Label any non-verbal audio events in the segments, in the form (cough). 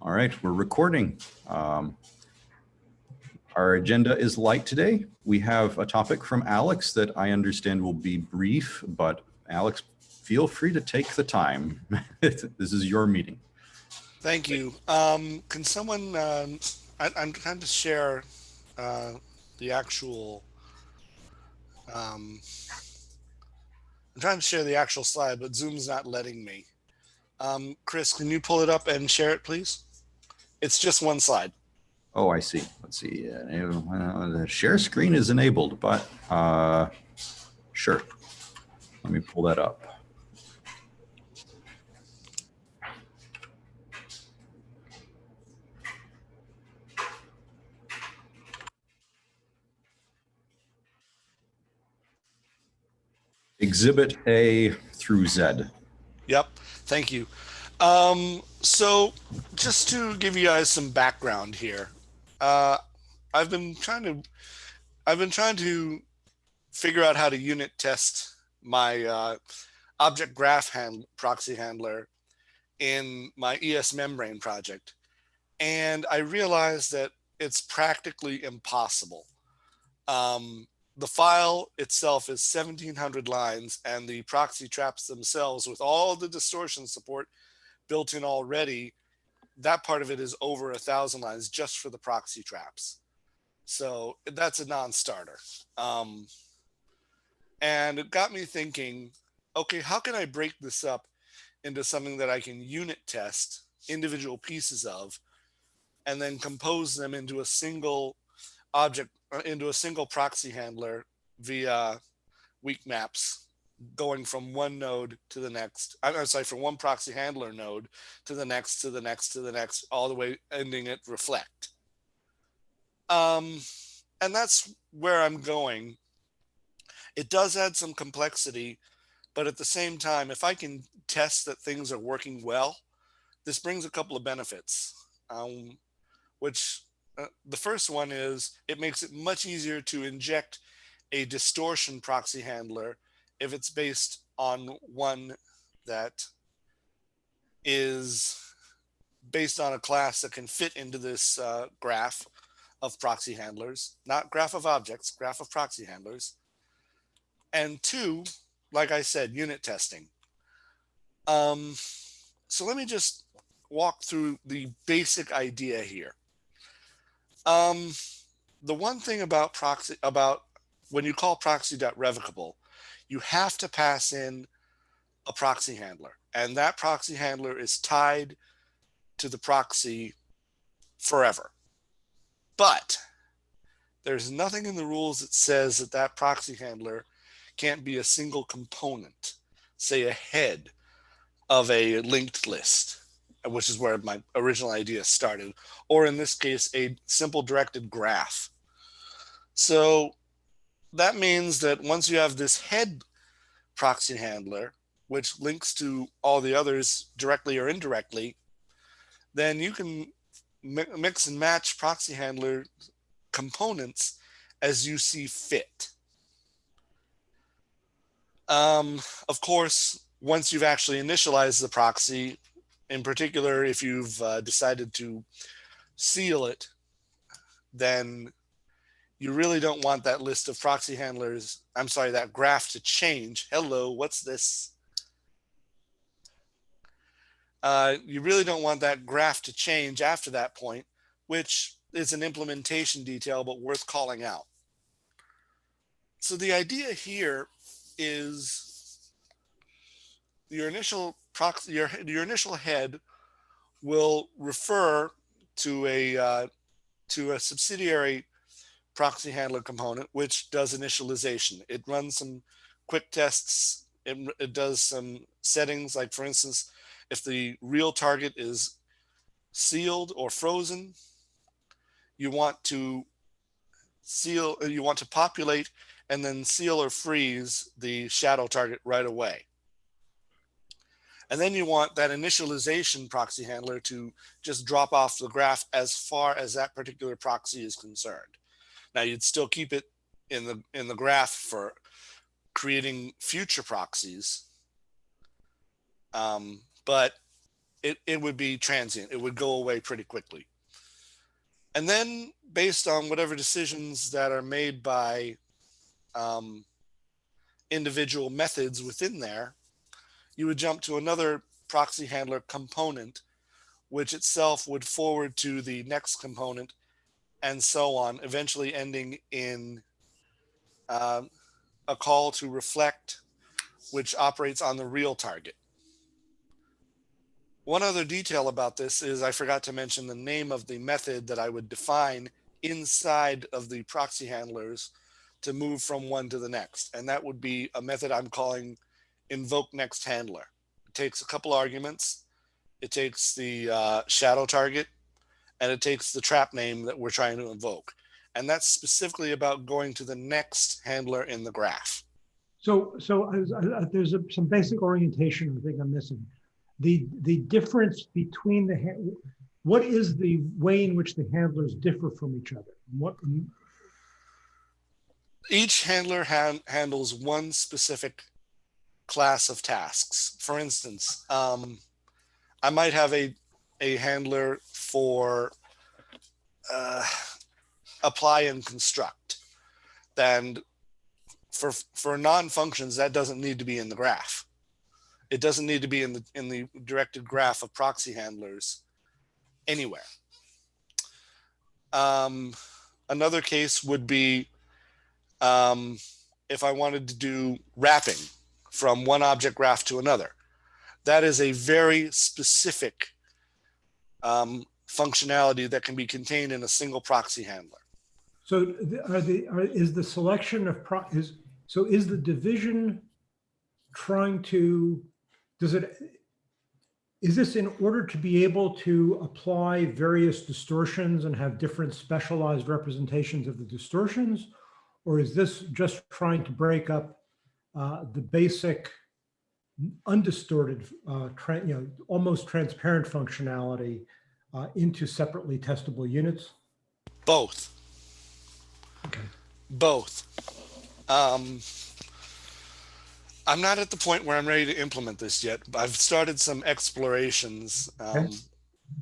All right, we're recording. Um, our agenda is light today. We have a topic from Alex that I understand will be brief, but Alex, feel free to take the time. (laughs) this is your meeting. Thank you. Um, can someone, um, I, I'm trying to share uh, the actual, um, I'm trying to share the actual slide, but Zoom's not letting me. Um, Chris, can you pull it up and share it, please? It's just one slide. Oh, I see. Let's see. Uh, the share screen is enabled, but uh, sure. Let me pull that up. Exhibit A through Z. Yep. Thank you. Um, so just to give you guys some background here, uh, I've been trying to, I've been trying to figure out how to unit test my uh, object graph hand, proxy handler in my ES membrane project. And I realized that it's practically impossible. Um, the file itself is 1700 lines and the proxy traps themselves with all the distortion support built in already, that part of it is over a thousand lines just for the proxy traps. So that's a non-starter. Um, and it got me thinking, okay, how can I break this up into something that I can unit test individual pieces of and then compose them into a single object, uh, into a single proxy handler via weak maps going from one node to the next. I'm sorry, from one proxy handler node to the next, to the next, to the next, all the way ending at reflect. Um, and that's where I'm going. It does add some complexity, but at the same time, if I can test that things are working well, this brings a couple of benefits, um, which uh, the first one is it makes it much easier to inject a distortion proxy handler if it's based on one that is based on a class that can fit into this uh, graph of proxy handlers, not graph of objects, graph of proxy handlers. And two, like I said, unit testing. Um, so let me just walk through the basic idea here. Um, the one thing about proxy about when you call proxy.revocable, you have to pass in a proxy handler and that proxy handler is tied to the proxy forever. But there's nothing in the rules that says that that proxy handler can't be a single component, say a head of a linked list, which is where my original idea started, or in this case, a simple directed graph. So that means that once you have this head proxy handler, which links to all the others directly or indirectly, then you can mix and match proxy handler components as you see fit. Um, of course, once you've actually initialized the proxy, in particular, if you've uh, decided to seal it, then you really don't want that list of proxy handlers, I'm sorry, that graph to change. Hello, what's this? Uh, you really don't want that graph to change after that point, which is an implementation detail, but worth calling out. So the idea here is your initial proxy, your, your initial head will refer to a uh, to a subsidiary proxy handler component, which does initialization. It runs some quick tests. It, it does some settings, like for instance, if the real target is sealed or frozen, you want to seal, uh, you want to populate and then seal or freeze the shadow target right away. And then you want that initialization proxy handler to just drop off the graph as far as that particular proxy is concerned. Now you'd still keep it in the in the graph for creating future proxies. Um, but it, it would be transient. It would go away pretty quickly. And then based on whatever decisions that are made by um, individual methods within there, you would jump to another proxy handler component, which itself would forward to the next component and so on, eventually ending in um, a call to reflect, which operates on the real target. One other detail about this is I forgot to mention the name of the method that I would define inside of the proxy handlers to move from one to the next. And that would be a method I'm calling invoke next handler. It takes a couple arguments. It takes the uh, shadow target and it takes the trap name that we're trying to invoke. And that's specifically about going to the next handler in the graph. So, so uh, uh, there's a, some basic orientation I think I'm missing. The the difference between the what is the way in which the handlers differ from each other? What each handler han handles one specific class of tasks. For instance, um, I might have a a handler for uh, apply and construct. And for for non-functions, that doesn't need to be in the graph. It doesn't need to be in the in the directed graph of proxy handlers anywhere. Um, another case would be um, if I wanted to do wrapping from one object graph to another. That is a very specific um, functionality that can be contained in a single proxy handler. So are the are, is the selection of pro is so is the division trying to does it is this in order to be able to apply various distortions and have different specialized representations of the distortions or is this just trying to break up uh, the basic undistorted uh, you know almost transparent functionality uh, into separately testable units both okay both um, I'm not at the point where I'm ready to implement this yet. But I've started some explorations. Um,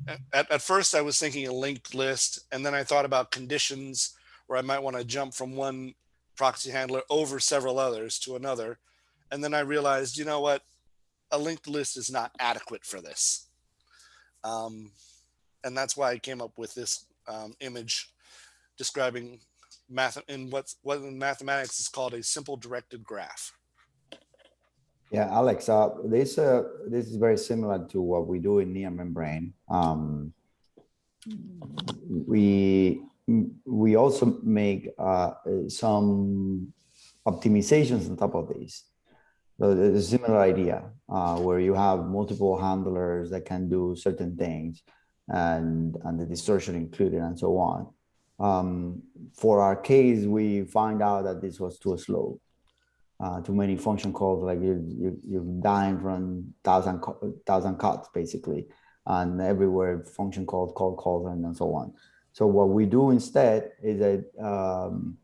okay. at, at first, I was thinking a linked list, and then I thought about conditions where I might want to jump from one proxy handler over several others to another. And then I realized, you know what? A linked list is not adequate for this. Um, and that's why I came up with this um, image describing math in what's what in mathematics is called a simple directed graph. Yeah, Alex, uh, this uh, this is very similar to what we do in near membrane. Um, we we also make uh, some optimizations on top of this. So there's a similar idea uh, where you have multiple handlers that can do certain things and, and the distortion included and so on. Um, for our case, we find out that this was too slow uh, too many function calls, like you, you, you're dying from thousand, thousand cuts basically, and everywhere function calls, call calls, and, and so on. So what we do instead is that um,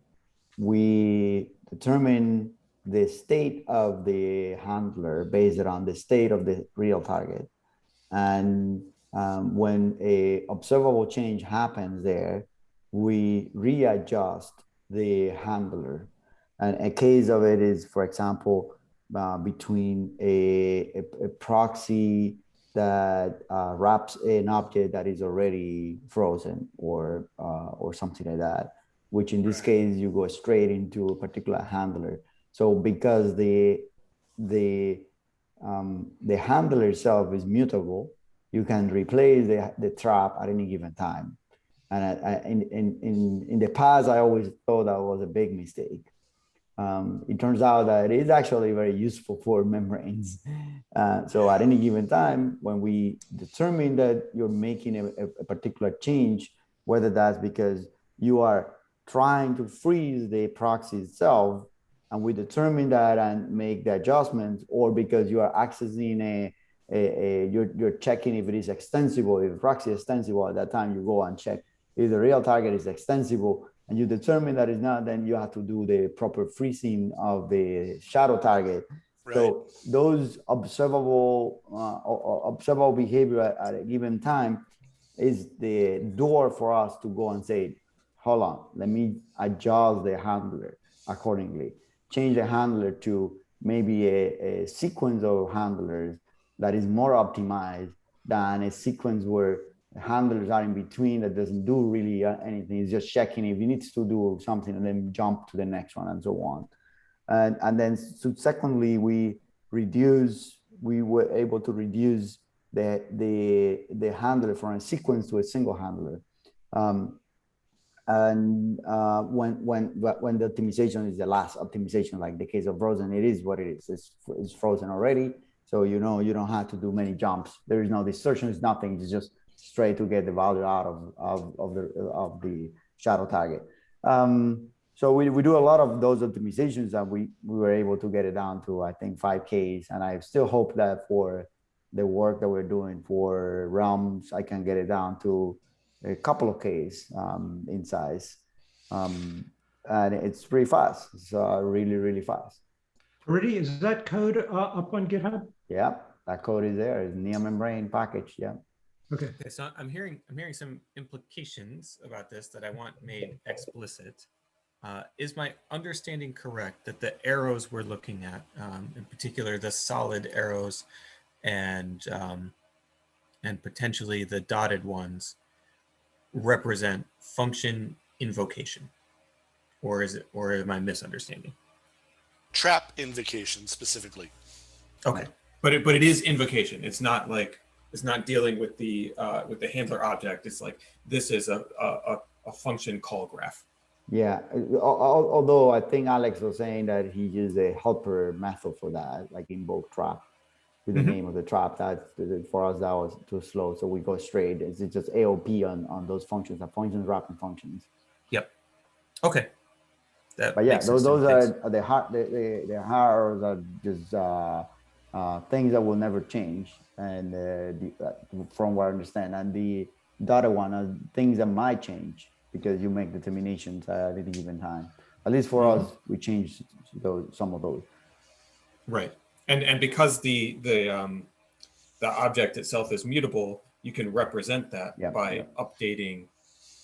we determine the state of the handler based on the state of the real target. And um, when a observable change happens there, we readjust the handler and a case of it is, for example, uh, between a, a, a, proxy that uh, wraps an object that is already frozen or uh, or something like that, which in this case you go straight into a particular handler. So because the the um, the handler itself is mutable, you can replace the, the trap at any given time. And I, I, in, in, in, the past, I always thought that was a big mistake um, it turns out that it is actually very useful for membranes. (laughs) Uh, so at any given time, when we determine that you're making a, a, particular change, whether that's because you are trying to freeze the proxy itself, and we determine that and make the adjustments, or because you are accessing a you're, you're checking if it is extensible, if proxy is extensible, at that time you go and check if the real target is extensible, and you determine that it's not, then you have to do the proper freezing of the shadow target Right. So those observable, uh, observable behavior at, at a given time is the door for us to go and say, hold on, let me adjust the handler accordingly. Change the handler to maybe a, a sequence of handlers that is more optimized than a sequence where handlers are in between that doesn't do really uh, anything. It's just checking if it needs to do something and then jump to the next one and so on. And, and then secondly, we reduce, we were able to reduce the, the, the handler from a sequence to a single handler. Um, and uh, when, when, when the optimization is the last optimization, like the case of frozen, it is what it is. It's, it's frozen already. So, you know, you don't have to do many jumps. There is no distortion, it's nothing. It's just straight to get the value out of, of, of the, of the shadow target. Um, so we, we do a lot of those optimizations and we, we were able to get it down to, I think, 5Ks. And I still hope that for the work that we're doing for realms, I can get it down to a couple of Ks um, in size. Um, and it's pretty fast. It's uh, really, really fast. Rudy, is that code uh, up on GitHub? Yeah, that code is there. It's near membrane package. Yeah. Okay. Okay, so I'm hearing I'm hearing some implications about this that I want made explicit. Uh, is my understanding correct that the arrows we're looking at, um, in particular the solid arrows, and um, and potentially the dotted ones, represent function invocation, or is it or am I misunderstanding? Trap invocation specifically. Okay, but it but it is invocation. It's not like it's not dealing with the uh, with the handler object. It's like this is a a, a- function call graph. Yeah, al- al- although I think Alex was saying that he used a helper method for that, like invoke trap with the Mhm. name of the trap. That for us that was too slow, so we go straight. It's just AOP on on those functions, the functions wrapping functions. Yep. Okay. That But yeah, those sense to me. those Thanks. are the hard the the, the hard are just uh, uh, things that will never change, and uh, the, uh, from what I understand, and the the other one are things that might change because you make determinations at any given time. At least for Mm-hmm. us, we change those some of those. right. And and because the the um, the object itself is mutable, you can represent that by updating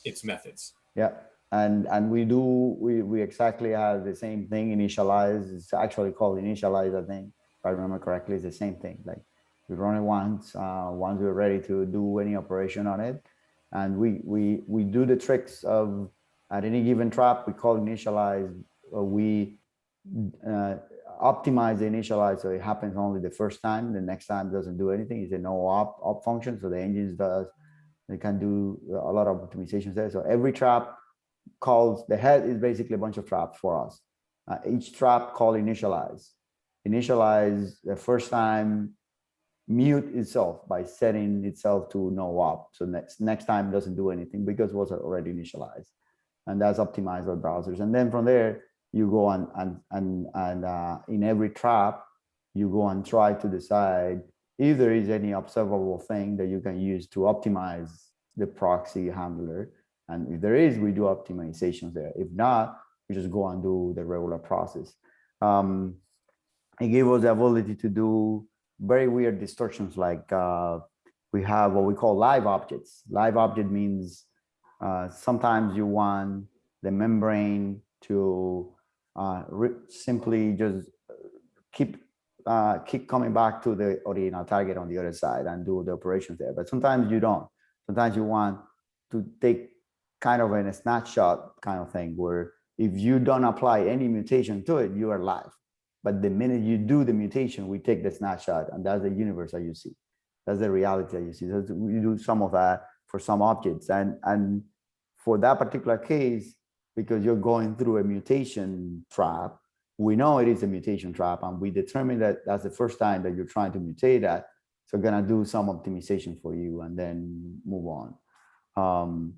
its methods. Yeah, and and we do we we exactly have the same thing initialize. It's actually called initialize, I think, if I remember correctly. It's the same thing. Like we run it once. Uh, once we're ready to do any operation on it, and we we we do the tricks of at any given trap we call initialize. We uh, optimize the initialize so it happens only the first time. The next time doesn't do anything. It's a no op op function. So the engines does they can do a lot of optimizations there. So every trap calls the head is basically a bunch of traps for us. Uh, each trap call initialize. Initialize the first time mute itself by setting itself to no op. So next next time doesn't do anything because it was already initialized. And that's optimized by browsers. And then from there, you go on and and and uh, in every trap, you go and try to decide if there is any observable thing that you can use to optimize the proxy handler. And if there is, we do optimizations there. If not, we just go and do the regular process. Um, it gave us the ability to do very weird distortions like uh, we have what we call live objects. Live object means uh, sometimes you want the membrane to uh, simply just keep uh, keep coming back to the original target on the other side and do the operations there. But sometimes you don't. Sometimes you want to take kind of a snapshot kind of thing where if you don't apply any mutation to it, you are live. But the minute you do the mutation, we take the snapshot and that's the universe that you see. That's the reality that you see. So we do some of that for some objects. And, and for that particular case, because you're going through a mutation trap, we know it is a mutation trap and we determine that that's the first time that you're trying to mutate that. So we're gonna do some optimization for you and then move on. Um,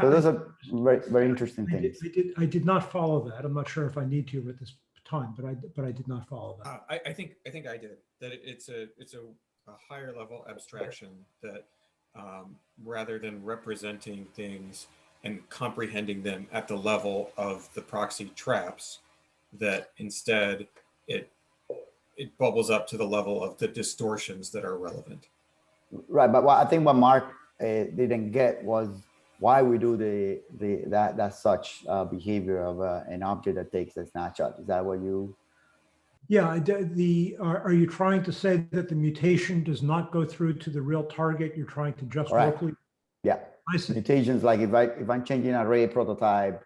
so those are very, very interesting I did, things. I did, I did not follow that. I'm not sure if I need to at this time, but I, but I did not follow that. Uh, I, I think I think I did that. It, it's a it's a, a higher level abstraction that um, rather than representing things and comprehending them at the level of the proxy traps, that instead it it bubbles up to the level of the distortions that are relevant. Right, but what I think what Mark uh, didn't get was why we do the the that that such uh, behavior of uh, an object that takes a snapshot. Is that what you? Yeah, the, are, are you trying to say that the mutation does not go through to the real target? You're trying to just Correct. locally? Yeah, I see. mutations like if I if I'm changing an array prototype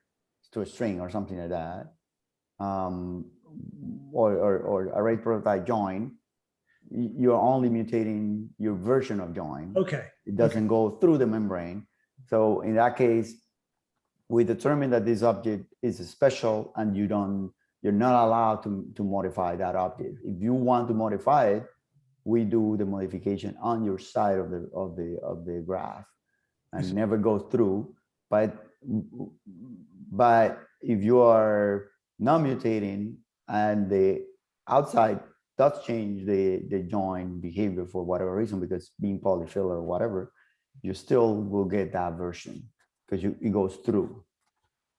to a string or something like that, um, or or, or array prototype join, you're only mutating your version of join. Okay, it doesn't go through the membrane. So in that case, we determine that this object is special and you don't, you're not allowed to, to modify that object. If you want to modify it, we do the modification on your side of the, of the, of the graph and never go through. But, but if you are not mutating and the outside does change the, the join behavior for whatever reason, because being polyfill or whatever, you still will get that version because you, it goes through.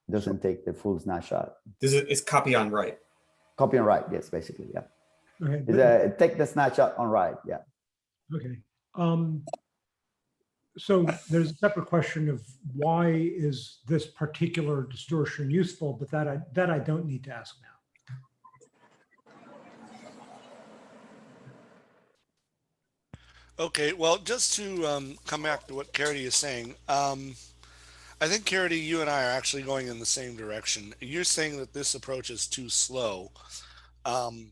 It doesn't take the full snapshot. This is it's copy on write. Copy on write, yes, basically, yeah. okay. It's a, take the snapshot on write, yeah. Okay. Um, so there's a separate question of why is this particular distortion useful, but that I, that I don't need to ask now. Okay, well, just to um, come back to what Caridy is saying, um, I think Caridy, you and I are actually going in the same direction. You're saying that this approach is too slow, um,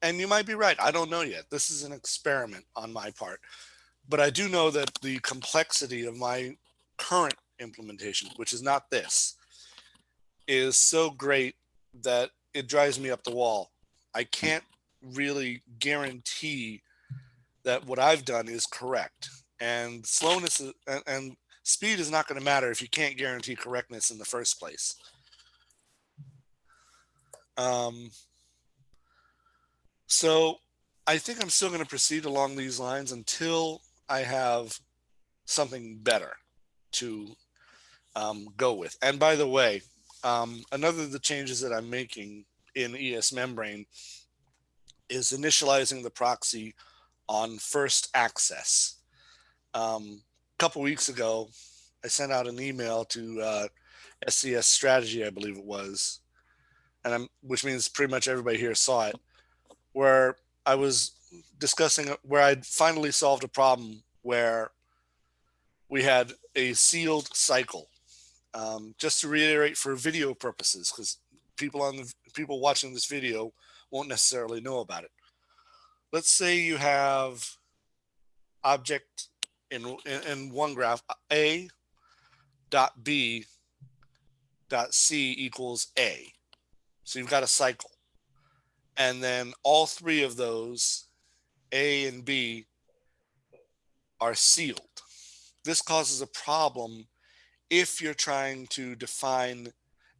and you might be right. I don't know yet. This is an experiment on my part, but I do know that the complexity of my current implementation, which is not this, is so great that it drives me up the wall. I can't really guarantee that what I've done is correct. And slowness is, and, and speed is not going to matter if you can't guarantee correctness in the first place. Um, so I think I'm still going to proceed along these lines until I have something better to um, go with. And by the way, um, another of the changes that I'm making in ES membrane is initializing the proxy on first access. Um, a couple weeks ago, I sent out an email to uh, SES Strategy, I believe it was, and I'm, which means pretty much everybody here saw it, where I was discussing where I'd finally solved a problem where we had a sealed cycle. Um, just to reiterate for video purposes, because people on the people watching this video won't necessarily know about it let's say you have object in, in, in one graph a dot b dot c equals a. So you've got a cycle. And then all three of those a and b are sealed. This causes a problem if you're trying to define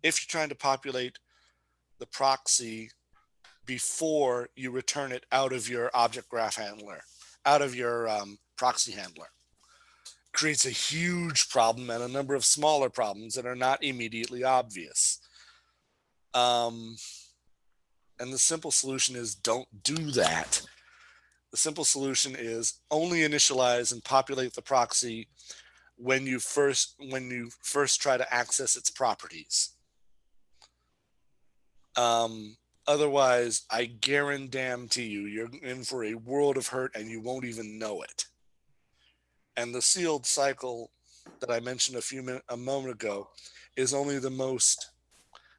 if you're trying to populate the proxy before you return it out of your object graph handler, out of your um, proxy handler. Creates a huge problem and a number of smaller problems that are not immediately obvious. Um, and the simple solution is don't do that. The simple solution is only initialize and populate the proxy when you first when you first try to access its properties. Um, Otherwise, I guarantee you, you're in for a world of hurt and you won't even know it. And the sealed cycle that I mentioned a few minutes, a moment ago, is only the most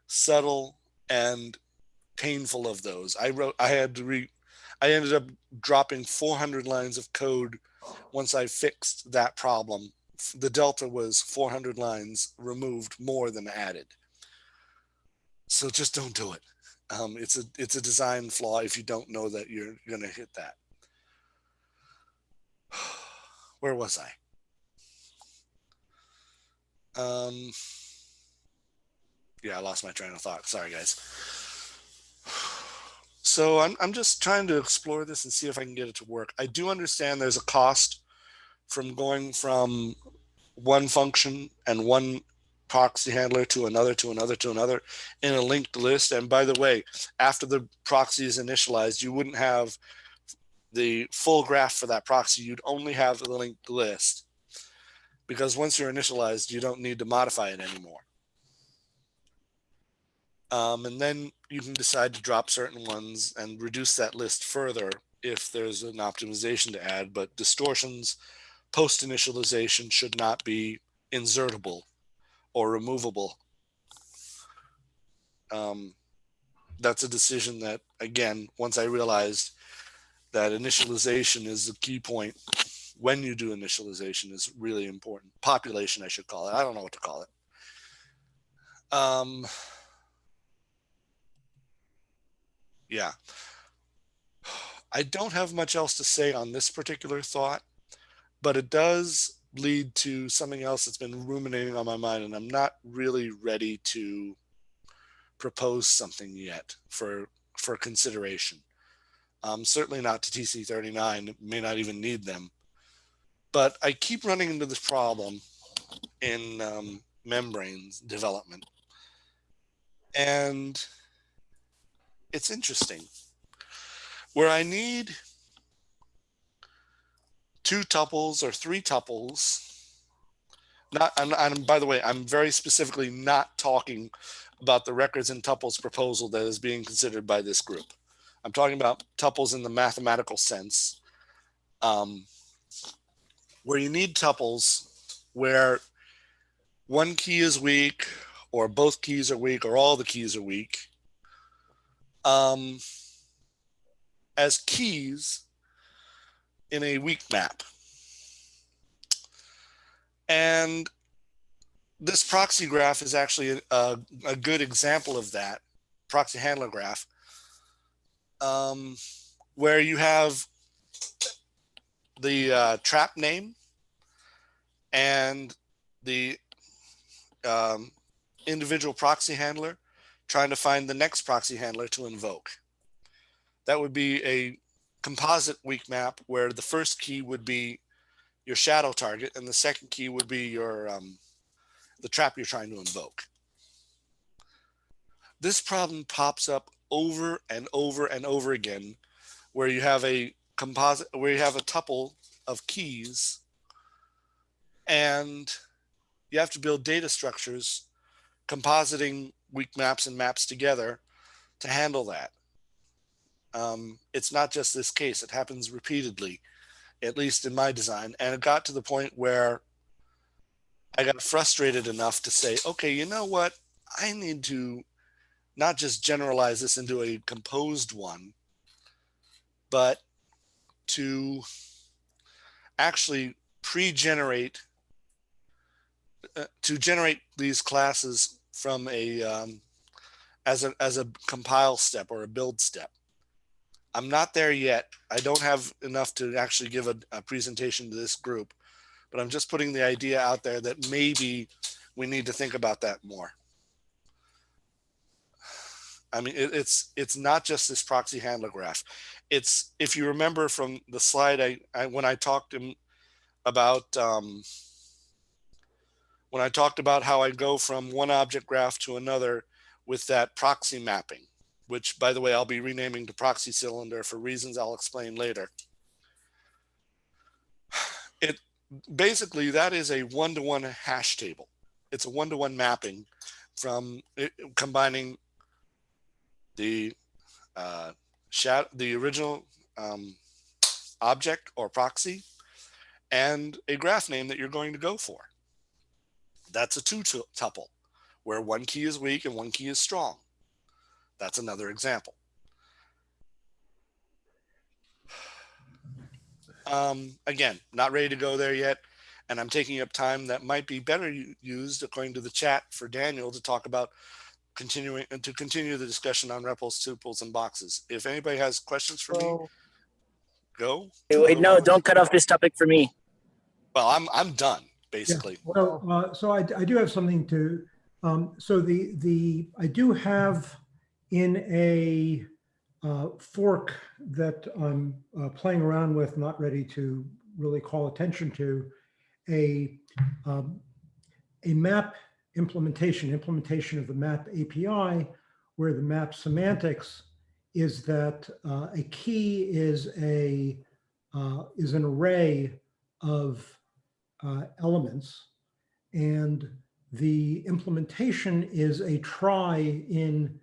subtle and painful of those. I wrote, I had to read, I ended up dropping 400 lines of code once I fixed that problem. The delta was 400 lines removed more than added. So just don't do it. Um, it's a it's a design flaw if you don't know that you're going to hit that. (sighs) Where was I? Um, yeah, I lost my train of thought. Sorry, guys. (sighs) So I'm I'm just trying to explore this and see if I can get it to work. I do understand there's a cost from going from one function and one proxy handler to another, to another, to another in a linked list. And by the way, after the proxy is initialized, you wouldn't have the full graph for that proxy. You'd only have the linked list because once you're initialized, you don't need to modify it anymore. Um, and then you can decide to drop certain ones and reduce that list further if there's an optimization to add, but distortions post initialization should not be insertable or removable. Um, that's a decision that, again, once I realized that initialization is the key point when you do initialization is really important. Population, I should call it. I don't know what to call it. Um, yeah. I don't have much else to say on this particular thought, but it does lead to something else that's been ruminating on my mind, and I'm not really ready to propose something yet for for consideration. Um, certainly not to TC39, may not even need them. But I keep running into this problem in um, membranes development. And it's interesting where I need two tuples or three tuples. Not, and, and by the way, I'm very specifically not talking about the records and tuples proposal that is being considered by this group. I'm talking about tuples in the mathematical sense, um, where you need tuples where one key is weak, or both keys are weak, or all the keys are weak. Um, as keys in a weak map. And this proxy graph is actually a, a good example of that proxy handler graph, um, where you have the uh, trap name and the um, individual proxy handler trying to find the next proxy handler to invoke. That would be a composite weak map where the first key would be your shadow target and the second key would be your um, the trap you're trying to invoke. This problem pops up over and over and over again where you have a composite where you have a tuple of keys and you have to build data structures compositing weak maps and maps together to handle that. Um, it's not just this case, it happens repeatedly, at least in my design. And it got to the point where I got frustrated enough to say, okay, you know what? I need to not just generalize this into a composed one, but to actually pre-generate, uh, to generate these classes from a, um, as a, as a compile step or a build step. I'm not there yet. I don't have enough to actually give a, a, presentation to this group, but I'm just putting the idea out there that maybe we need to think about that more. I mean, it, it's it's not just this proxy handler graph. It's if you remember from the slide I, I when I talked about um, when I talked about how I go from one object graph to another with that proxy mapping which by the way, I'll be renaming to proxy cylinder for reasons I'll explain later. It basically, that is a one-to-one -one hash table. It's a one-to-one -one mapping from it, combining the uh, the original um, object or proxy and a graph name that you're going to go for. That's a two tuple where one key is weak and one key is strong. That's another example. Um, again, not ready to go there yet. And I'm taking up time that might be better used according to the chat for Daniel to talk about continuing and to continue the discussion on repls, tuples, and boxes. If anybody has questions for me, go. Wait, wait, no, don't cut off this topic for me. Well, I'm I'm done basically. Yeah. Well, uh, so I, I do have something to. Um, so the the I do have in a uh, fork that I'm uh, playing around with, not ready to really call attention to, a, um, a map implementation, implementation of the map API, where the map semantics is that uh, a key is a uh, is an array of uh, elements, and the implementation is a trie in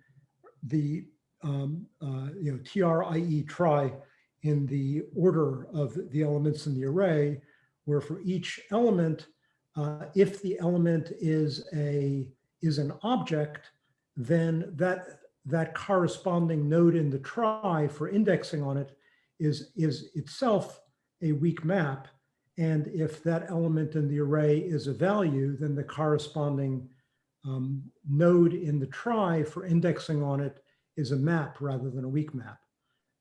the um, uh, you know TRIE try in the order of the elements in the array, where for each element, uh, if the element is a is an object, then that that corresponding node in the trie for indexing on it is is itself a weak map. And if that element in the array is a value, then the corresponding um, node in the trie for indexing on it is a map rather than a weak map.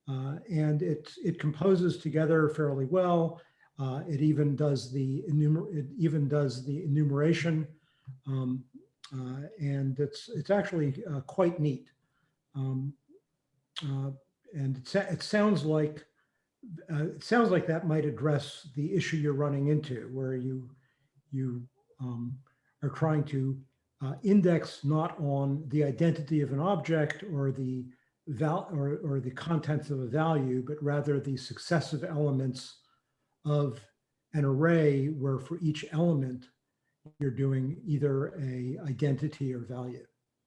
Uh, and it, it composes together fairly well. Uh, it even does the enumer it even does the enumeration, um, uh, and it's it's actually uh, quite neat. Um, uh, and it, it sounds like uh, it sounds like that might address the issue you're running into, where you you um, are trying to index not on the identity of an object or the val or, or the contents of a value, but rather the successive elements of an array where for each element you're doing either a identity or value.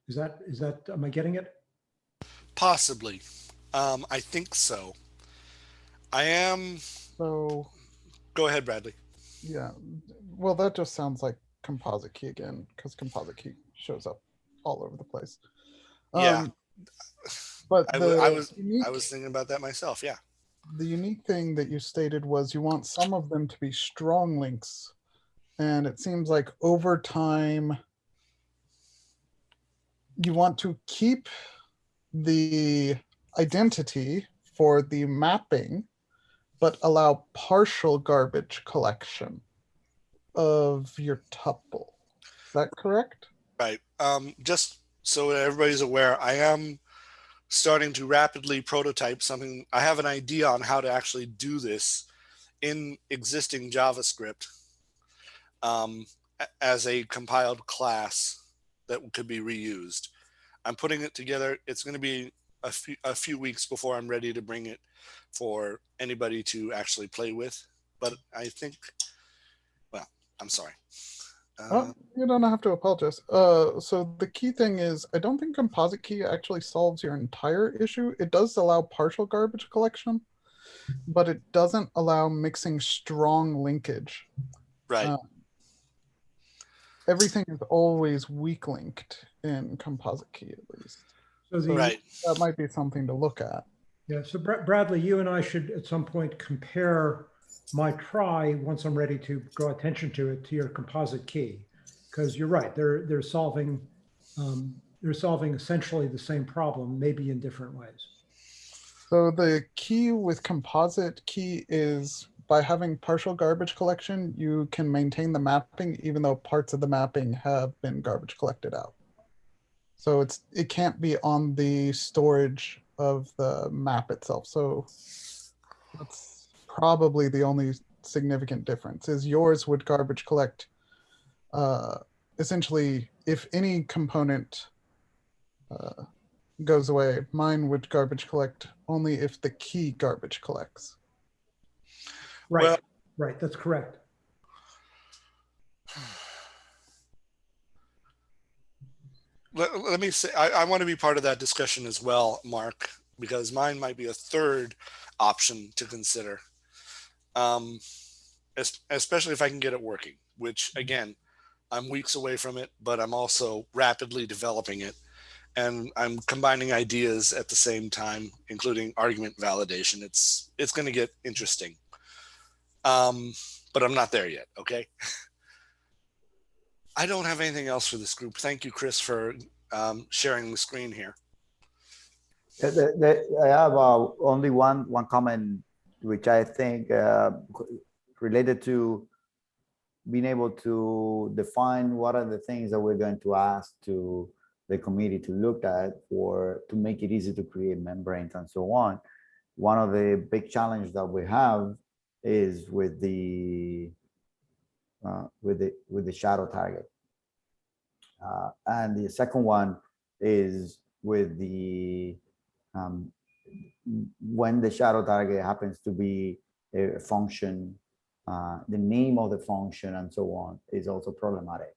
Is that, is that, am I getting it? Possibly. Um, I think so. I am. So, Go ahead, Bradley. yeah, well, that just sounds like composite key again, because composite key shows up all over the place. Yeah. Um, But I I was- unique, I was thinking about that myself. Yeah. the unique thing that you stated was you want some of them to be strong links. And it seems like over time, you want to keep the identity for the mapping, but allow partial garbage collection of your tuple. Is that correct? Right. Um, just so everybody's aware, I am starting to rapidly prototype something. I have an idea on how to actually do this in existing JavaScript um, as a compiled class that could be reused. I'm putting it together. It's going to be a few, a few weeks before I'm ready to bring it for anybody to actually play with. But I think, I'm sorry. Uh, Oh, you don't have to apologize. Uh, so the key thing is, I don't think composite key actually solves your entire issue. It does allow partial garbage collection, but it doesn't allow mixing strong linkage. right. uh, Everything is always weak linked in composite key, at least. So the, right. That might be something to look at. Yeah, so Bra- Bradley, you and I should at some point compare my trie, once I'm ready to draw attention to it, to your composite key. Because you're right, they're, they're solving, um, they're solving essentially the same problem, maybe in different ways. So the key with composite key is by having partial garbage collection, you can maintain the mapping even though parts of the mapping have been garbage collected out. So it's it can't be on the storage of the map itself. So that's probably the only significant difference is yours would garbage collect uh, essentially if any component uh, goes away. Mine would garbage collect only if the key garbage collects. Right, Well- right, that's correct. let, let me say I, I want to be part of that discussion as well mark because mine might be a third option to consider um especially if i can get it working which again i'm weeks away from it but i'm also rapidly developing it and i'm combining ideas at the same time including argument validation it's it's going to get interesting um but i'm not there yet okay (laughs) I don't have anything else for this group. Thank you, Chris, for um, sharing the screen here. I have uh, only one, one comment, which I think uh, related to being able to define what are the things that we're going to ask to the committee to look at or to make it easy to create membranes and so on. One of the big challenges that we have is with the uh, with the with the shadow target. Uh, and the second one is with the um, when the shadow target happens to be a function, uh, the name of the function and so on is also problematic.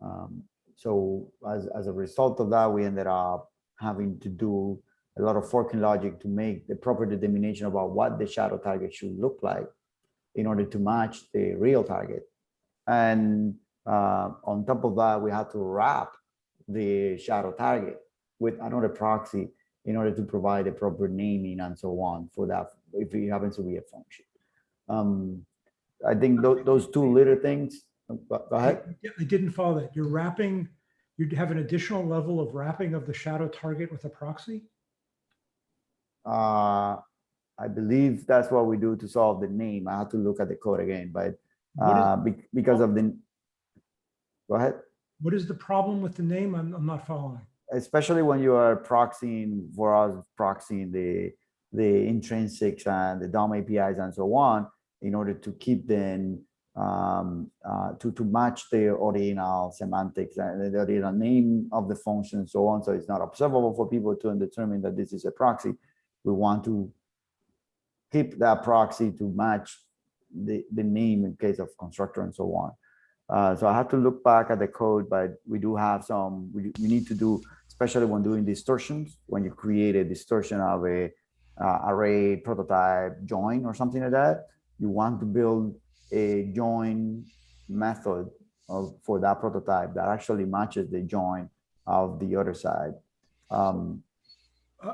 Um, so as, as a result of that, we ended up having to do a lot of forking logic to make the proper determination about what the shadow target should look like in order to match the real target. And uh, on top of that, we had to wrap the shadow target with another proxy in order to provide a proper naming and so on for that, if it happens to be a function. Um, I think tho- those two little things, go go ahead. I didn't follow that. You're wrapping, you'd have an additional level of wrapping of the shadow target with a proxy? Uh, I believe that's what we do to solve the name. I have to look at the code again, but uh, be- because of the, go ahead. What is the problem with the name? I'm, I'm not following. Especially when you are proxying for us proxying the the intrinsics and the DOM APIs and so on in order to keep them um, uh, to to match the original semantics and the original name of the function and so on. So it's not observable for people to determine that this is a proxy. We want to keep that proxy to match the the name in case of constructor and so on. Uh, so I have to look back at the code, but we do have some, we, we need to do, especially when doing distortions, when you create a distortion of a uh, array prototype join or something like that, you want to build a join method of, for that prototype that actually matches the join of the other side. Um,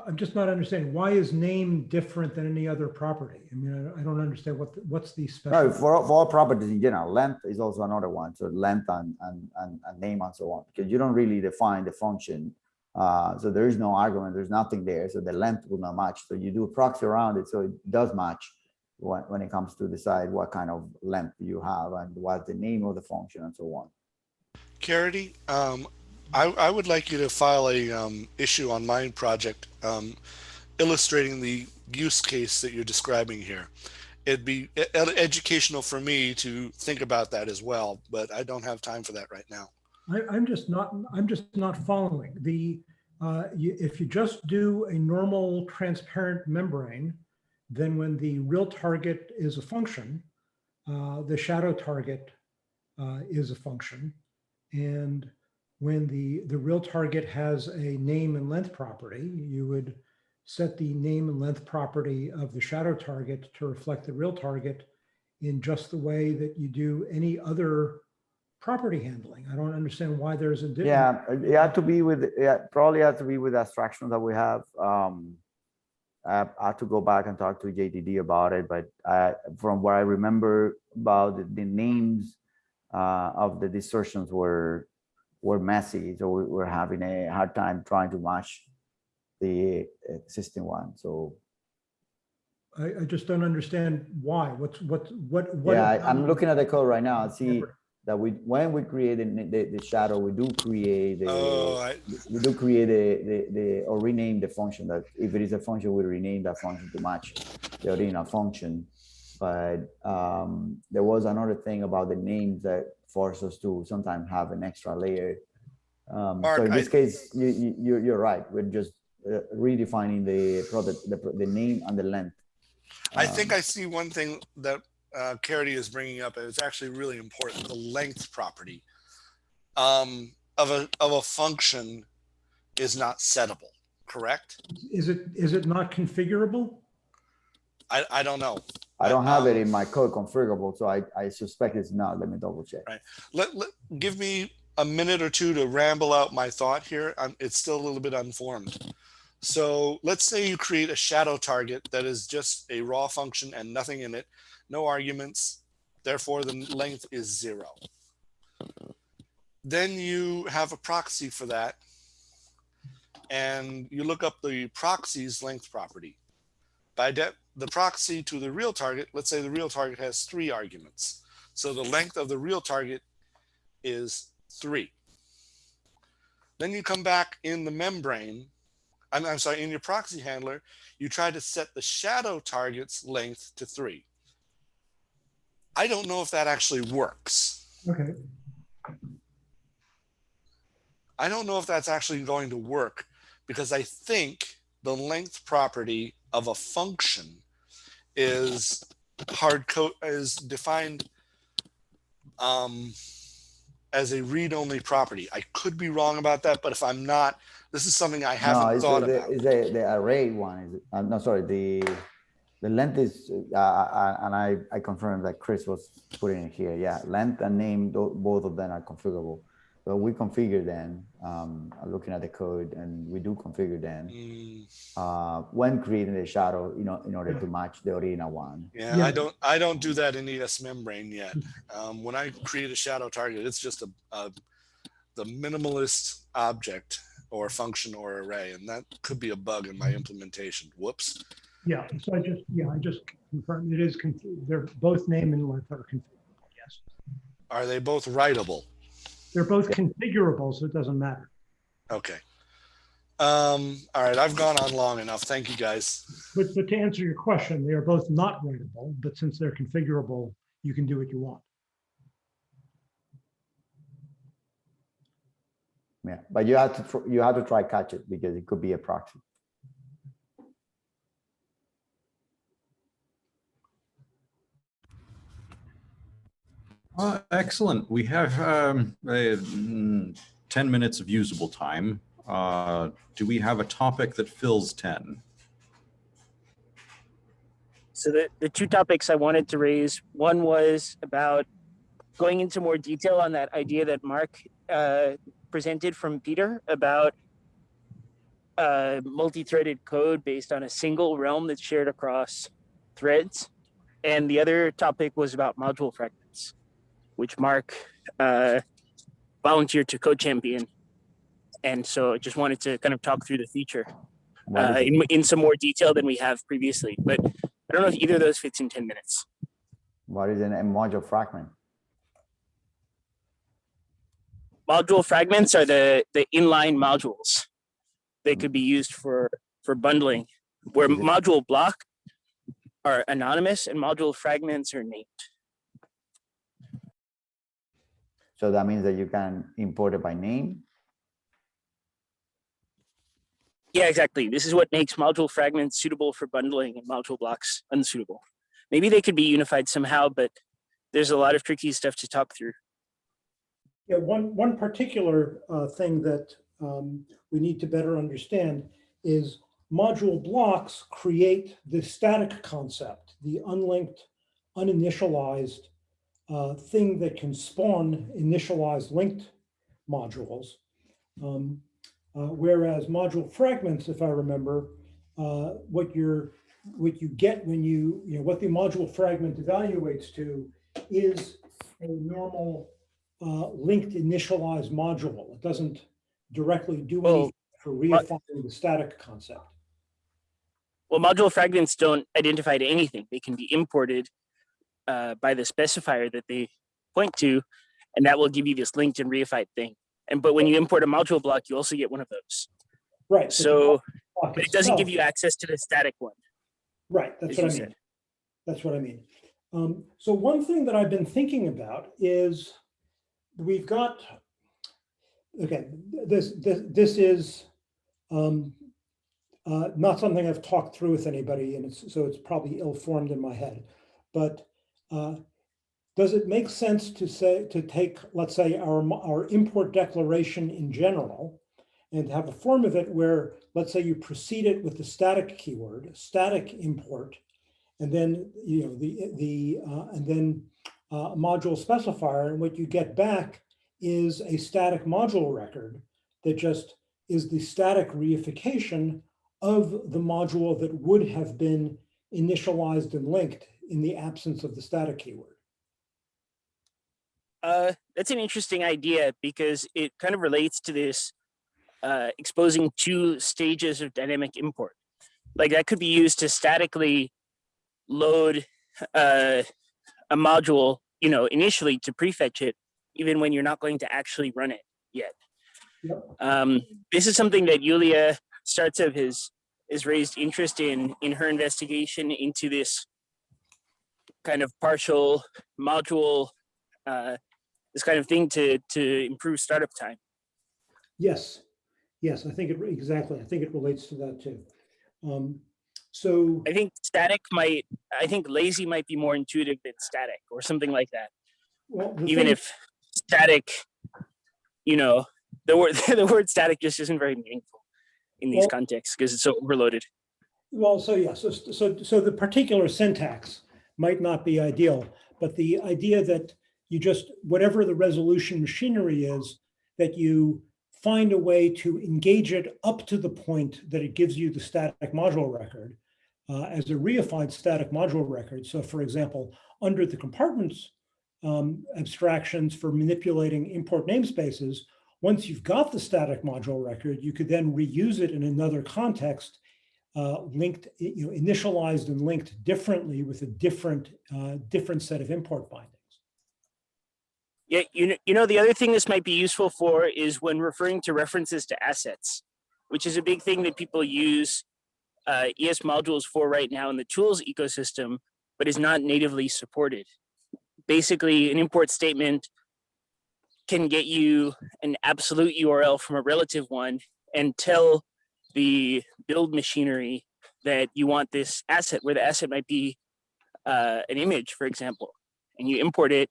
I'm just not understanding. Why is name different than any other property? I mean, I- don't understand what, the- what's the No, special. for, all- for all properties in general, length is also another one. So length and, and, and, and name and so on, because you don't really define the function. Uh, so there is no argument, there's nothing there. So the length will not match. So you do a proxy around it. So it does match when, when it comes to decide what kind of length you have and what's the name of the function and so on. Caridy, um, I, I would like you to file a um, issue on my project um, illustrating the use case that you're describing here. It'd be educational for me to think about that as well, but I don't have time for that right now. I, I'm just not, I'm just not following. The, uh, you, if you just do a normal transparent membrane, then when the real target is a function, uh, the shadow target uh, is a function. And when the, the real target has a name and length property, you would set the name and length property of the shadow target to reflect the real target in just the way that you do any other property handling. I don't understand why there's a difference. Yeah, it had to be with, yeah, probably had to be with the abstraction that we have. Um, I I have to go back and talk to JDD about it, but uh, from what I remember about the, the names uh, of the distortions were were messy, so we were having a hard time trying to match the existing one. So I, I just don't understand why. What's, what, what, what? yeah, I, I'm looking at the code right now. See Different. That we when we create the, the, shadow, we do create the Oh, I, we do create the, the, the, or rename the function that if it is a function, we rename that function to match the original function. But um, there was another thing about the names that forced us to sometimes have an extra layer. Um, Mark, so in this I- case, you, you, you're, right. We're just uh, redefining the product, the, the name and the length. I think Um, I see one thing that uh, Caridy is bringing up. It's actually really important. The length property um, of a of a function is not settable. Correct? Is it, is it not configurable? I, I don't know. I don't have it um, in my code configurable, so I, I suspect it's not. Let me double check. Right. Let, let give me a minute or two to ramble out my thought here. i it's still a little bit unformed. So let's say you create a shadow target that is just a raw function and nothing in it, no arguments. Therefore, the length is zero. Then you have a proxy for that. And you look up the proxy's length property. By the proxy to the real target, let's say the real target has three arguments. So the length of the real target is three. Then you come back in the membrane, I'm, I'm sorry, in your proxy handler, you try to set the shadow target's length to three. I don't know if that actually works. Okay. I don't know if that's actually going to work because I think the length property of a function is hard code is defined um, as a read-only property. I could be wrong about that, but if I'm not, this is something I haven't it's thought the, about. Is it's the, the array one, is, it, uh, no, sorry, the, the length is, uh, uh, and I, I confirmed that Chris was putting it here, yeah, length and name, both of them are configurable. So we configure them, um, looking at the code, and we do configure them, Mm, uh, when creating the shadow, you know, in order to match the original one. yeah, Yeah. I don't. I don't do that in ES membrane yet. Um, when I create a shadow target, it's just a, a the minimalist object or function or array, and that could be a bug in my implementation. Whoops. Yeah, so I just, yeah, I just confirmed it is, conf- they're both name and length are configurable, yes. Are they both writable? They're both configurable, so it doesn't matter. Okay. Um, all right, I've gone on long enough. Thank you guys. But, but to answer your question, they are both not writable, but since they're configurable, you can do what you want. Yeah, but you have to, tr- you have to try catch it because it could be a proxy. Uh, excellent. We have um, mm, 10 minutes of usable time. Uh, do we have a topic that fills 10? So the, the two topics I wanted to raise, one was about going into more detail on that idea that Mark uh, presented from Peter about uh, multi-threaded code based on a single realm that's shared across threads. And the other topic was about module fragments, which Mark uh, volunteered to co-champion. And so I just wanted to kind of talk through the feature uh, in, in some more detail than we have previously. But I don't know if either of those fits in 10 minutes. What is an- a module fragment? Module fragments are the, the inline modules. They could be used for, for bundling, where module block are anonymous and module fragments are named. So that means that you can import it by name. Yeah, exactly. This is what makes module fragments suitable for bundling and module blocks unsuitable. Maybe they could be unified somehow, but there's a lot of tricky stuff to talk through. Yeah, one, one particular uh, thing that um, we need to better understand is module blocks create the static concept, the unlinked, uninitialized uh, thing that can spawn initialized linked modules. Um, uh, Whereas module fragments, if I remember, uh, what you're, what you get when you, you know, what the module fragment evaluates to is a normal uh, linked initialized module. It doesn't directly do Well, anything for reifying the static concept. Well, module fragments don't identify to anything. They can be imported uh, by the specifier that they point to, and that will give you this linked and reified thing. And but when you import a module block, you also get one of those. Right. So but it doesn't give you access to the static one. Right, that's what I mean. said. That's what I mean. Um, so one thing that I've been thinking about is we've got, okay, this, this, this is um, uh, not something I've talked through with anybody and it's, so it's probably ill-formed in my head. But uh, does it make sense to say, to take, let's say, our, our import declaration in general and have a form of it where, let's say you precede it with the static keyword, static import, and then, you know, the, the, uh, and then uh, module specifier, and what you get back is a static module record that just is the static reification of the module that would have been initialized and linked in the absence of the static keyword. Uh, that's an interesting idea because it kind of relates to this uh, exposing two stages of dynamic import. Like that could be used to statically load uh, a module, you know, initially to prefetch it, even when you're not going to actually run it yet. Yep. Um, this is something that Yulia Startsev has has raised interest in in her investigation into this kind of partial module uh, this kind of thing to to improve startup time. Yes, yes, I think it, exactly. I think it relates to that too. Um, So, I think static might, I think lazy might be more intuitive than static or something like that. well, Even thing- if static, you know, the word (laughs) the word static just isn't very meaningful in these Well- contexts because it's so overloaded. Well, so yeah, so, so, so the particular syntax might not be ideal, but the idea that you just, whatever the resolution machinery is, that you find a way to engage it up to the point that it gives you the static module record uh, as a reified static module record. So for example, under the compartments um, abstractions for manipulating import namespaces, once you've got the static module record, you could then reuse it in another context uh, linked, you know, initialized and linked differently with a different, uh, different set of import bindings. Yeah, you know, you know, the other thing this might be useful for is when referring to references to assets, which is a big thing that people use uh, ES modules for right now in the tools ecosystem, but is not natively supported. Basically, an import statement can get you an absolute URL from a relative one and tell the build machinery that you want this asset, where the asset might be uh, an image, for example, and you import it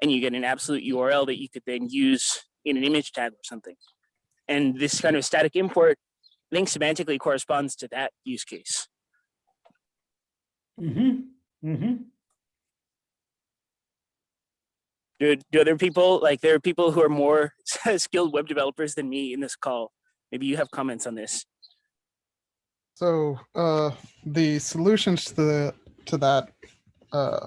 and you get an absolute URL that you could then use in an image tag or something. And this kind of static import link semantically corresponds to that use case. Mm-hmm, mm-hmm. Do, do other people, like there are people who are more (laughs) skilled web developers than me in this call. Maybe you have comments on this. So uh, the solutions to the to that uh,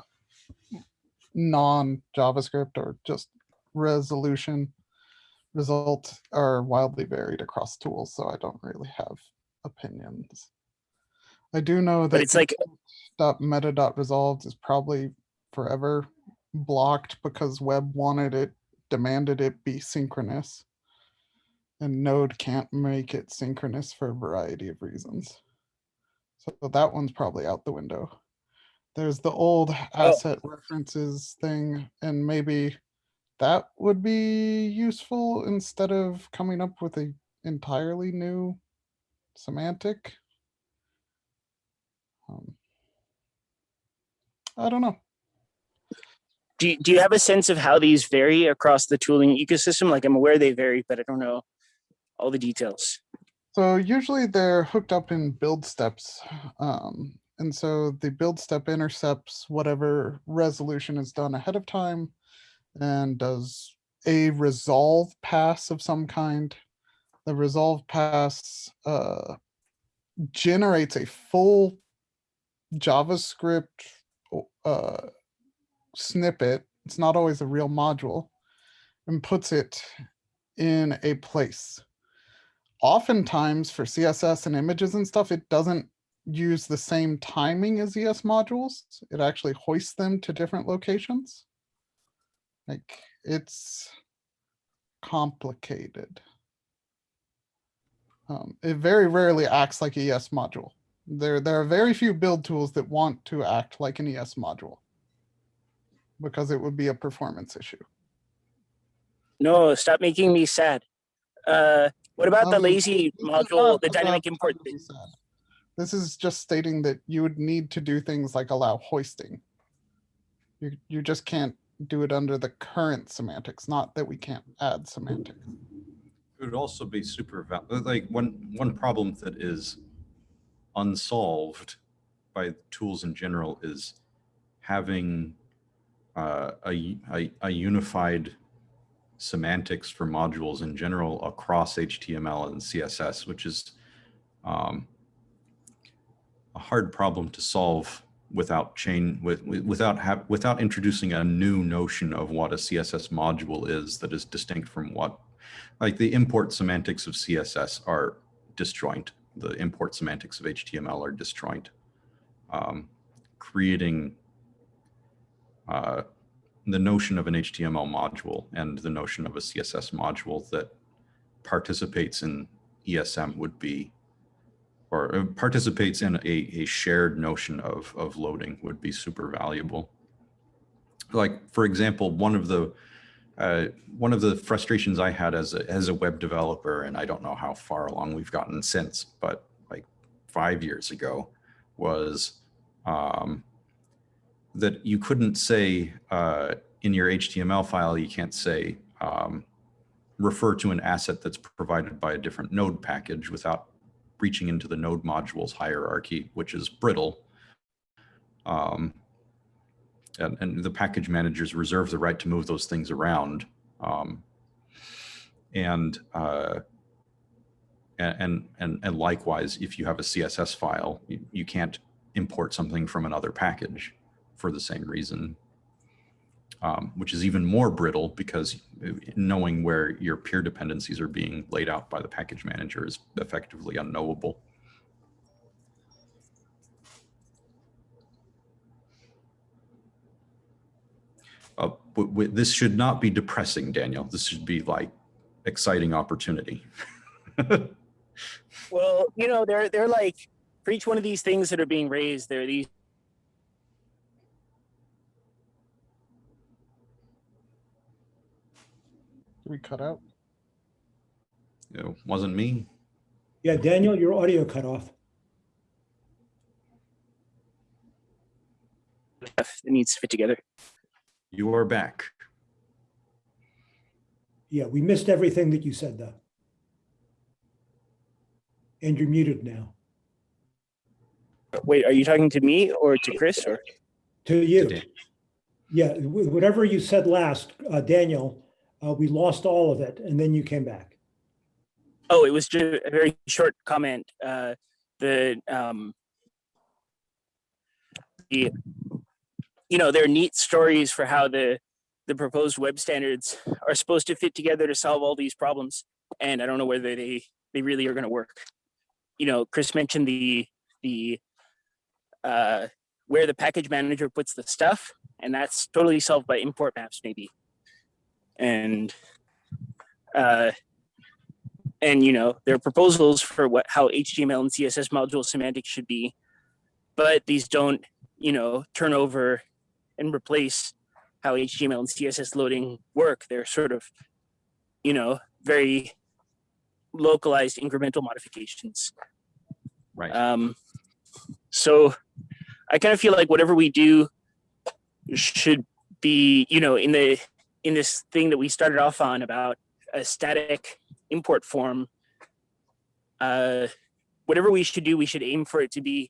non JavaScript or just resolution result are wildly varied across tools. So I don't really have opinions. I do know that But it's like, dot meta dot resolved is probably forever blocked because web wanted it demanded it be synchronous and node can't make it synchronous for a variety of reasons so that one's probably out the window there's the old asset references thing and maybe that would be useful instead of coming up with a entirely new semantic um, I don't know. do, do you have a sense of how these vary across the tooling ecosystem? Like I'm aware they vary, but I don't know all the details. So usually they're hooked up in build steps. Um, and so the build step intercepts whatever resolution is done ahead of time and does a resolve pass of some kind. The resolve pass uh, generates a full JavaScript uh, snippet. It's not always a real module and puts it in a place oftentimes for CSS and images and stuff, it doesn't use the same timing as ES modules. It actually hoists them to different locations. Like it's complicated. Um, it very rarely acts like a ES module. There, there are very few build tools that want to act like an ES module because it would be a performance issue. No, stop making me sad. Uh, what about the Um, lazy module, not the dynamic import thing? This is just stating that you would need to do things like allow hoisting. You, you just can't do it under the current semantics, not that we can't add semantics. It would also be super val, like one, one problem that is unsolved by tools in general is having uh, a, a, a unified semantics for modules in general across HTML and CSS, which is um, a hard problem to solve without chain with, with- without without introducing a new notion of what a CSS module is that is distinct from what like the import semantics of CSS are disjoint. The import semantics of HTML are disjoint. Um, creating uh, the notion of an HTML module and the notion of a CSS module that participates in ESM would be, or uh, participates in a, a shared notion of, of loading would be super valuable. Like, for example, one of the uh, one of the frustrations I had as a, as a web developer, and I don't know how far along we've gotten since, but like five years ago, was um, that you couldn't say uh, in your HTML file, you can't say um, refer to an asset that's provided by a different node package without reaching into the node modules hierarchy, which is brittle. Um, and, and the package managers reserve the right to move those things around. Um, and, uh, and, and, and likewise, if you have a CSS file, you, you can't import something from another package for the same reason, um, which is even more brittle because knowing where your peer dependencies are being laid out by the package manager is effectively unknowable. Uh, this should not be depressing, Daniel. This should be like exciting opportunity. (laughs) Well, you know, they're they're like for each one of these things that are being raised, there are these we cut out? it wasn't me. Yeah, Daniel, your audio cut off. stuff that needs to fit together. You are back. Yeah, we missed everything that you said though. And you're muted now. Wait, are you talking to me or to Chris or? To you. Dan- Yeah, whatever you said last, uh, Daniel, uh, we lost all of it and then you came back. Oh, it was just a very short comment. Uh, the um, the you know there are neat stories for how the the proposed web standards are supposed to fit together to solve all these problems, and I don't know whether they they really are going to work. You know, Chris mentioned the the uh, where the package manager puts the stuff, and that's totally solved by import maps, maybe. And uh, and you know there are proposals for what how html and css module semantics should be but these don't you know turn over and replace how html and css loading work they're sort of you know very localized incremental modifications Right. um so i kind of feel like whatever we do should be you know in the in this thing that we started off on about a static import form, uh, whatever we should do, we should aim for it to be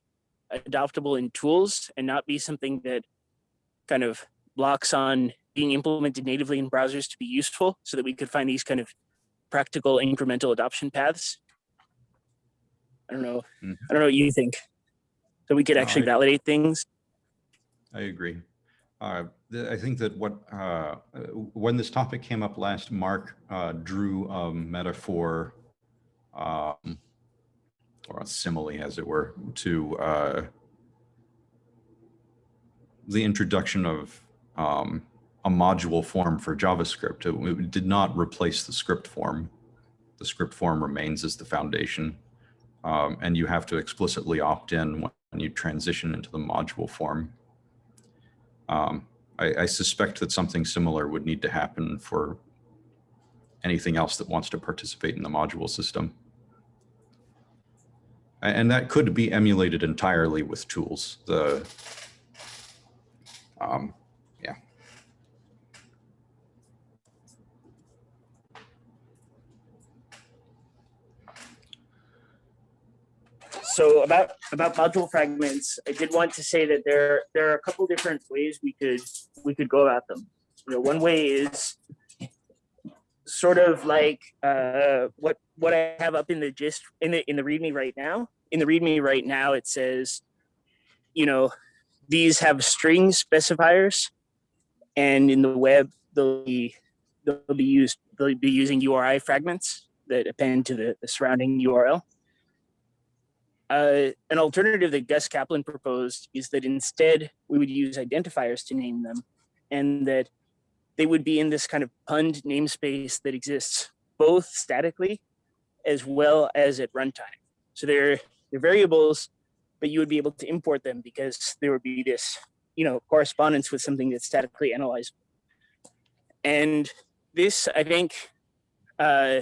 adoptable in tools and not be something that kind of blocks on being implemented natively in browsers to be useful so that we could find these kind of practical incremental adoption paths. I don't know. Mhm. I don't know what you think. So we could No, actually I- validate things. I agree. Uh, th- I think that what uh, when this topic came up last, Mark uh, drew a metaphor um, or a simile, as it were, to uh, the introduction of um, a module form for JavaScript. It, it did not replace the script form. The script form remains as the foundation, um, and you have to explicitly opt in when you transition into the module form. Um, I, I suspect that something similar would need to happen for anything else that wants to participate in the module system. And that could be emulated entirely with tools. The um, so about about module fragments i did want to say that there there are a couple different ways we could we could go about them. You know one way is sort of like uh what what i have up in the gist in the in the readme right now. In the readme right now it says you know these have string specifiers and in the web they'll be they'll be used they'll be using uri fragments that append to the, the surrounding url uh, an alternative that Gus Caplan proposed is that instead we would use identifiers to name them and that they would be in this kind of punned namespace that exists both statically as well as at runtime. So they're, they're variables, but you would be able to import them because there would be this, you know, correspondence with something that's statically analyzed. And this, I think, uh,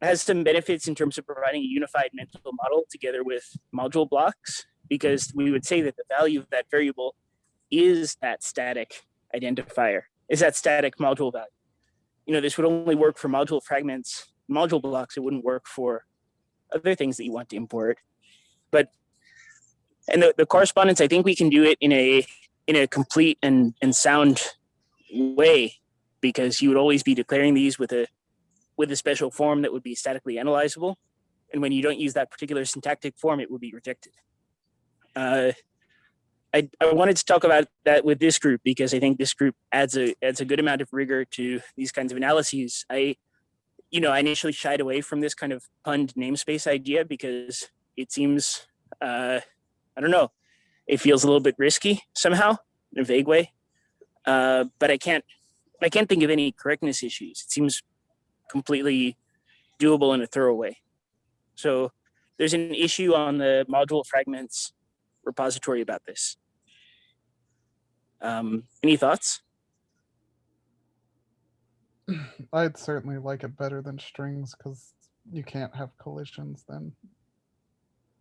has some benefits in terms of providing a unified mental model together with module blocks, because we would say that the value of that variable is that static identifier, is that static module value. You know, this would only work for module fragments, module blocks. It wouldn't work for other things that you want to import. But and the, the correspondence, I think we can do it in a in a complete and and sound way because you would always be declaring these with a with a special form that would be statically analyzable. And when you don't use that particular syntactic form, it would be rejected. Uh, I, I wanted to talk about that with this group because I think this group adds a adds a good amount of rigor to these kinds of analyses. I, you know, I initially shied away from this kind of punned namespace idea because it seems, uh, I don't know, it feels a little bit risky somehow in a vague way. Uh, but I can't I can't think of any correctness issues. It seems completely doable in a thorough way. So there's an issue on the module fragments repository about this. Um, any thoughts? (sighs) I'd certainly like it better than strings because you can't have collisions then.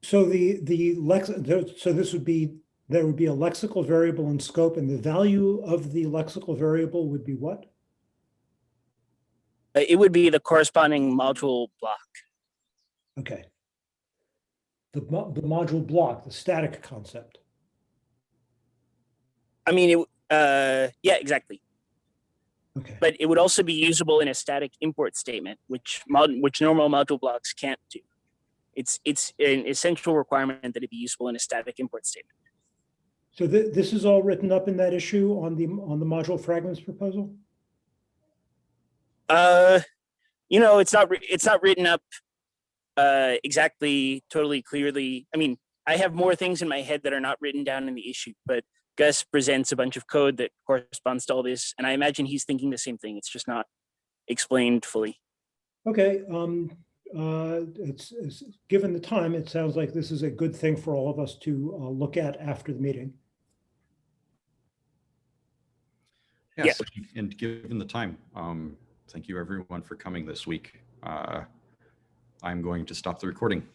So the, the lex, so this would be, there would be a lexical variable in scope and the value of the lexical variable would be what? Uh, It would be the corresponding module block. Okay. The, the module block, the static concept. I mean, it, uh, yeah, exactly. Okay, But it would also be usable in a static import statement, which mod, which normal module blocks can't do. It's it's an essential requirement that it be usable in a static import statement. so thi- this is all written up in that issue on the, on the module fragments proposal? Uh, you know, it's not it's not written up uh, exactly, totally clearly. I mean, I have more things in my head that are not written down in the issue, but Gus presents a bunch of code that corresponds to all this, and I imagine he's thinking the same thing. It's just not explained fully. Okay, um, uh, it's, it's, given the time, it sounds like this is a good thing for all of us to, uh, look at after the meeting. Yes, and given the time, um, thank you everyone for coming this week. Uh, I'm going to stop the recording.